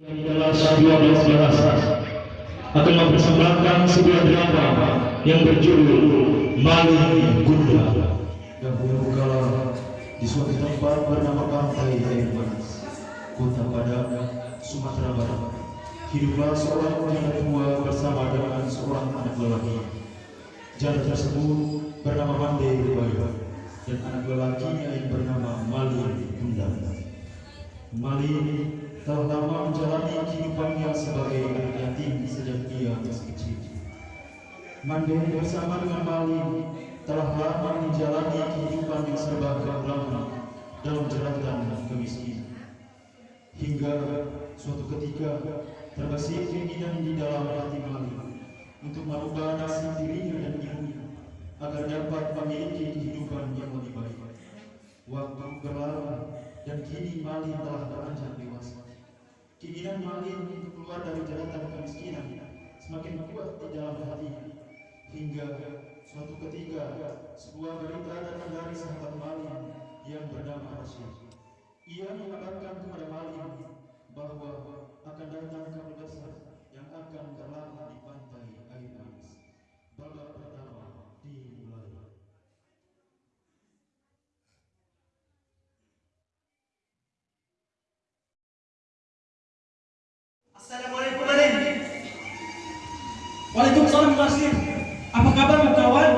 Adalah 12 bahasa akan mempersembahkan sebuah drama yang berjudul Mali Gunda. Dahulu kala di suatu tempat bernama Pantai Air Manis, Kota Padang, Sumatera Barat, hiduplah seorang wanita tua bersama dengan seorang anak lelaki. Janda tersebut bernama Mande Bayu dan anak lelakinya yang bernama Mali Gundam. Mali telah lama menjalani kehidupannya sebagai anak yatim sejak ia masih kecil. Mande bersama dengan Mali telah lama menjalani kehidupan yang serba kekurangan dalam jeratan kemiskinan. Hingga suatu ketika terbesit keinginan di dalam hati Mali untuk merubah nasib dirinya dan ibunya agar dapat memiliki kehidupan yang lebih baik. Waktu berlalu dan kini Mali telah beranjak dewasa. Keinginan Mali untuk keluar dari jeratan kemiskinan semakin kuat di dalam hatinya hingga suatu ketika sebuah berita datang dari sahabat Malim yang bernama Rasul. Ia mengabarkan kepada Malim bahwa akan datang kabut besar yang akan berlalu di pantai air manis. Babak Waalaikumsalam Basir. Apa kabarmu kawan?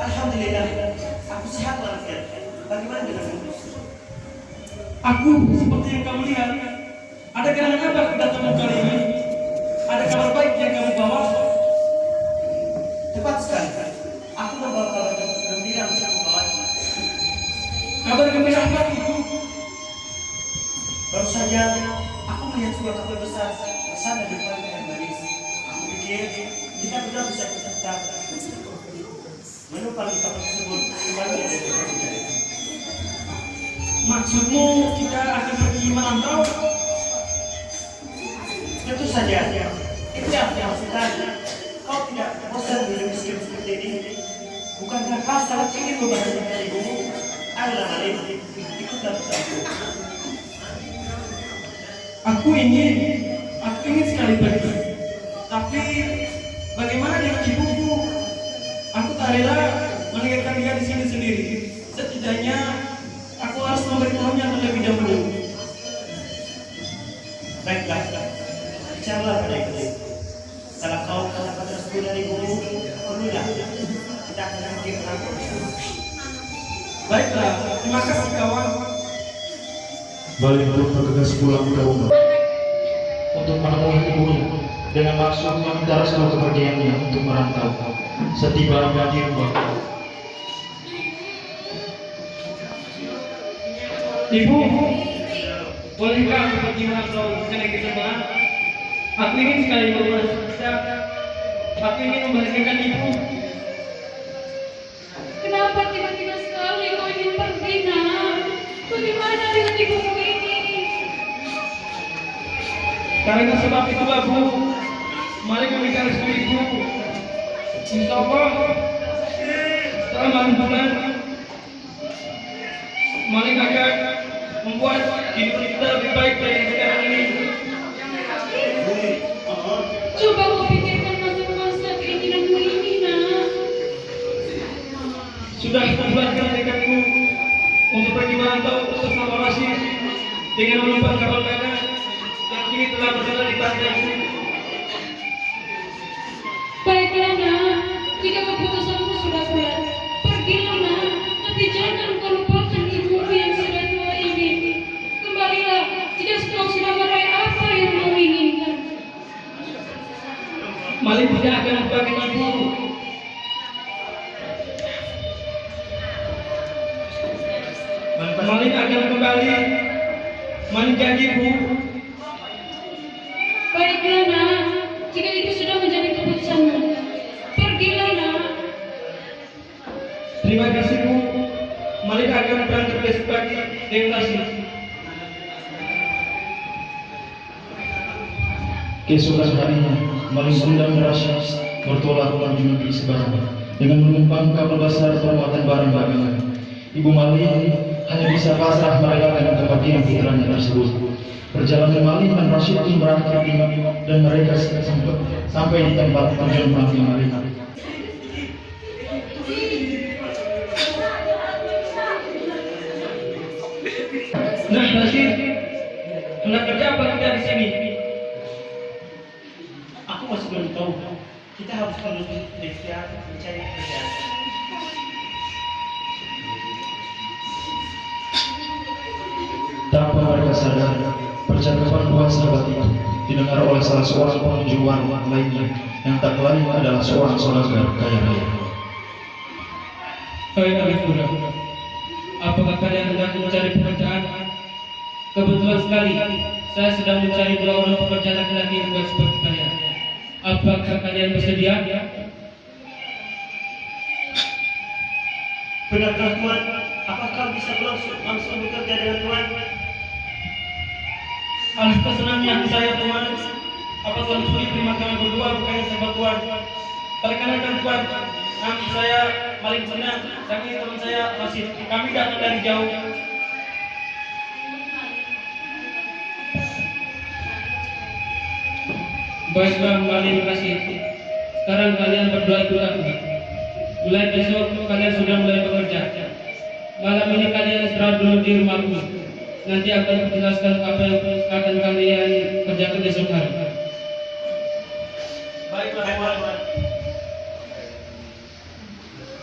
Alhamdulillah, aku sehat walafiat. Bagaimana denganmu? Aku seperti yang kamu lihat. Maksudmu kita akan pergi merantau? Tentu saja, itu yang sebenarnya. Kau tidak bosan hidup miskin seperti ini. Bukankah kau sangat ingin membahagiakan ibumu? Ayolah Alim, ikutlah bersamaku. Aku ingin, aku ingin sekali pergi. Tapi bagaimana dengan ibuku? Aku tak rela meninggalkan dia di sini sendiri. Setidaknya aku harus memberitahunya terlebih dahulu. Baiklah, bicaralah pada itu. Kalau kau katakan tersebut dari ibumu, perlulah kita akan bersama. Baiklah, terima kasih kawan. Balik pun bergegas pulang ke rumah untuk dengan maksud meminta restu kepergiannya untuk merantau. Setiba di rumah, Ibu, bolehkah aku pergi merantau ke negeri sebelah? Aku ingin sekali berbuat bisa. Aku ingin membahagiakan ibu. Kenapa tiba-tiba sekali kau ingin pergi, nak? Bagaimana dengan ibumu ini? Karena sebab itu Bu, mari meminta restu ibu. Insya Allah, setelah malam bulan, mari akan membuat hidup kita lebih baik dari sekarang ini. Coba kau pikirkan masa-masa keinginanmu ini, nak. Sudah membuatkan tekadku untuk pergi merantau bersama Rasid dengan menumpang kapal merah yang kini telah berada di pantai Kau sudah meraih apa yang kau inginkan. Malik tidak akan lupakan ibu. Malik akan kembali menjadi ibu. Baiklah, nak. Jika itu sudah menjadi keputusanmu, pergilah, nak. Terima kasih bu. Malik akan berangkat besok pagi dengan Rasid. Keesokan harinya Gunda merasa bertolak menuju negeri seberang dengan menumpang kapal besar bermuatan barang dagangan. Ibu Malik hanya bisa pasrah merelakan kepergian putranya tersebut. Perjalanan Maling dan Rashid pun berakhir di dan mereka sempat sampai di tempat tujuan Maling Maling. Nah, Rashid, kerja apa kita di sini? Masih belum tahu. Kita harus terus berikhtiar mencari pekerjaan. Tanpa mereka sadar, percakapan dua sahabat itu didengar oleh salah seorang pengunjung warung lainnya yang tak lain adalah seorang saudagar kaya raya. Hai anak muda, apakah kalian hendak mencari pekerjaan? Kebetulan sekali, saya sedang mencari dua orang pekerja laki-laki yang baik seperti kalian. Apakah kalian bersedia? Benarkah Tuan? Apakah bisa langsung langsung bekerja dengan Tuan? Alangkah senangnya saya Tuhan. Apa Tuhan sudi terima kami berdua bukannya sahabat Tuhan? Perkenalkan Tuhan, kami saya paling senang ini teman saya masih kami datang dari jauh. Baiklah, kembali terima kasih. Sekarang kalian berdua ikut aku. Mulai besok kalian sudah mulai bekerja. Malam ini kalian istirahat dulu di rumahku. Nanti akan menjelaskan apa yang akan kalian kerjakan besok hari.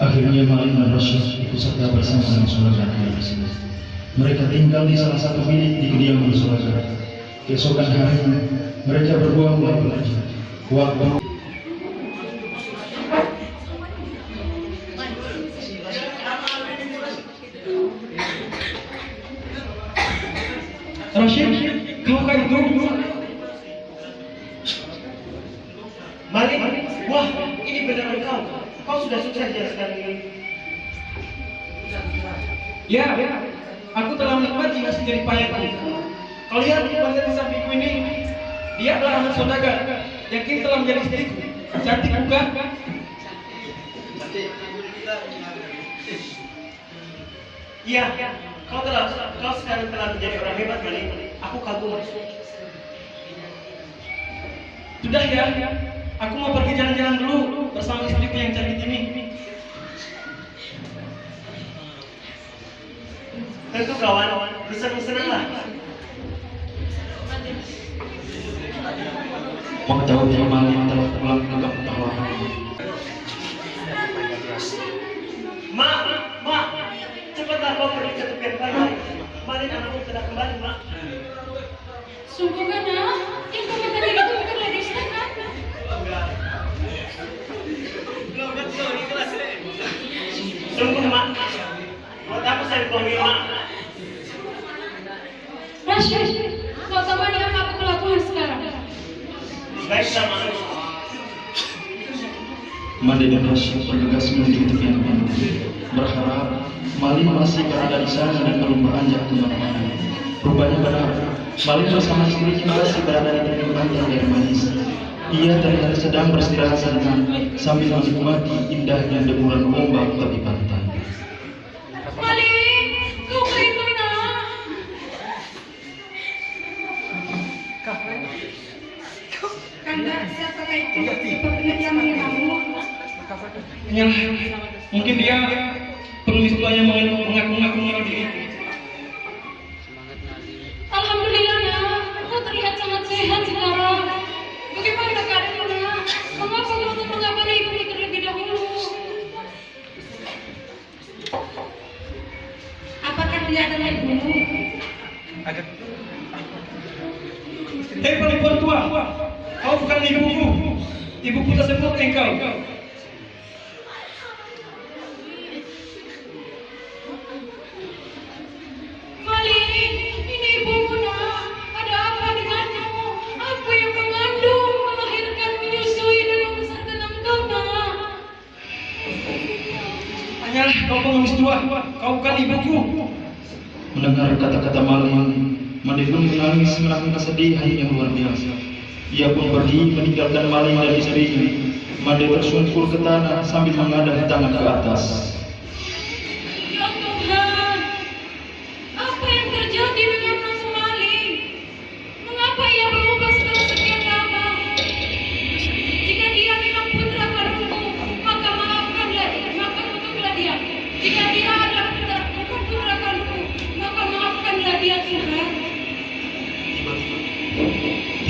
Akhirnya Maling dan Rashid ikut serta bersama dengan tersebut. Mereka tinggal di salah satu bilik di kediaman saudagar. Keesokan harinya, mereka mulai belajar. Waktu Rashid, kamu kan itu? Malik, wah ini benar engkau. Kau sudah sukses ya sekarang ini. Ya, aku telah menikmati hasil dari payahku. Kau lihat wanita di sampingku ini, dia adalah anak saudagar yang kini telah menjadi istriku. Cantik bukan? Iya, kau telah kau sekarang telah menjadi orang hebat Malik. Aku kagum. Sudah ya, aku mau pergi jalan-jalan dulu bersama istriku yang cantik ini. Tentu kawan, mengetahui Maling telah pulang ke kampung halaman. Mak, mak, cepatlah kau pergi ke tepian pantai. Malik anakmu sudah kembali, mak. Sungguh kan nak? Yang kamu tadi itu bukan lagi istana. Sungguh, mak. Buat apa saya bohongi, mak kau tahu apa yang aku lakukan sekarang? Dan Rashid bergegas menuju tepian berharap Maling masih berada di sana dan belum beranjak ke mana-mana. Rupanya benar, Maling bersama istrinya masih berada di tepian pantai yang manis. Ia terlihat sedang beristirahat santai sambil menikmati indahnya deburan ombak tepi pantai. Ya, mungkin dia pengemis tuanya mengaku-ngaku mengenal diri. Alhamdulillah nak, kau terlihat sangat sehat sekarang. Bagaimana keadaanmu nak? Mengapa tak mengabari ibumu terlebih dahulu? Apakah dia adalah ibumu? Hei perempuan tua, kau bukan ibuku. Ibuku tersebut engkau. Kau tua, kau ibuku. Mendengar kata-kata Maling, Made pun menangis menangis kesedihan yang luar biasa. Ia pun pergi meninggalkan Maling dan istrinya. Made tersungkur ke tanah sambil mengadah tangan ke atas.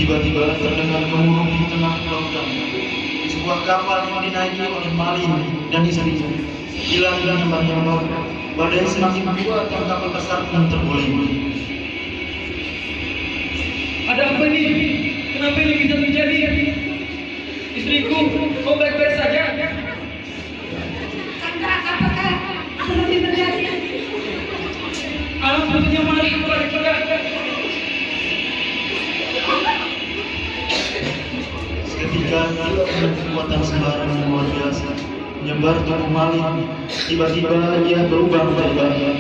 Tiba-tiba terdengar gemuruh di tengah lautan. Sebuah kapal yang dinaiki oleh Malin dan istrinya hilang dan nyambar Badai semakin kuat dan kapal besar pun terguling. Ada apa ini? Kenapa ini bisa terjadi? Istriku, kau baik-baik saja? Kanda, apakah apa yang terjadi? Alam mari kepada Seketika dengan kekuatan sembarang yang luar biasa menyebar tubuh Malin. Tiba-tiba ia berubah menjadi.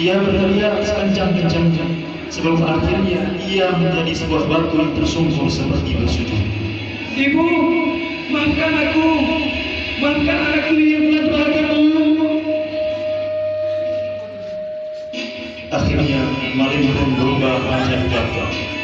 Ia berteriak sekencang-kencangnya sebelum akhirnya ia menjadi sebuah batu yang tersungkur seperti bersujud. Ibu, maafkan aku. Maafkan anakku yang telah berlaku. Akhirnya Malin pun berubah menjadi batu.